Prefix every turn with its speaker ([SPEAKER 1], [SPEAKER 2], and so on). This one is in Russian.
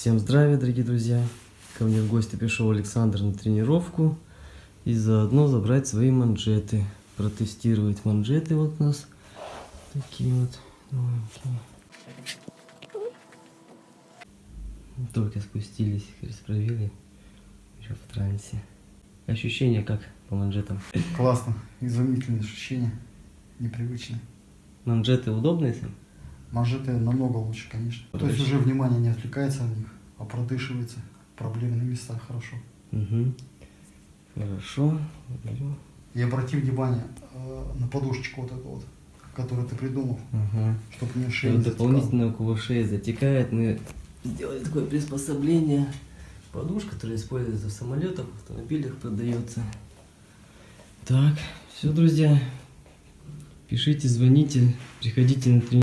[SPEAKER 1] Всем здравия, дорогие друзья! Ко мне в гости пришел Александр на тренировку и заодно забрать свои манжеты, протестировать манжеты вот у нас такие вот новенькие. Только спустились, расправили, еще в трансе. Ощущения как по манжетам?
[SPEAKER 2] Классно, изумительные ощущения, непривычные.
[SPEAKER 1] Манжеты удобные сам?
[SPEAKER 2] Манжеты намного лучше, конечно. То есть уже внимание не отвлекается от них, а продышивается. Проблемные места хорошо.
[SPEAKER 1] Угу. Хорошо.
[SPEAKER 2] И обрати внимание э, на подушечку вот эту вот, которую ты придумал,
[SPEAKER 1] Ага.
[SPEAKER 2] чтобы не шея
[SPEAKER 1] вот дополнительно у кого шея затекает, мы сделали такое приспособление. Подушка, которая используется в самолетах, в автомобилях продается. Так, все, друзья. Пишите, звоните, приходите на тренировку.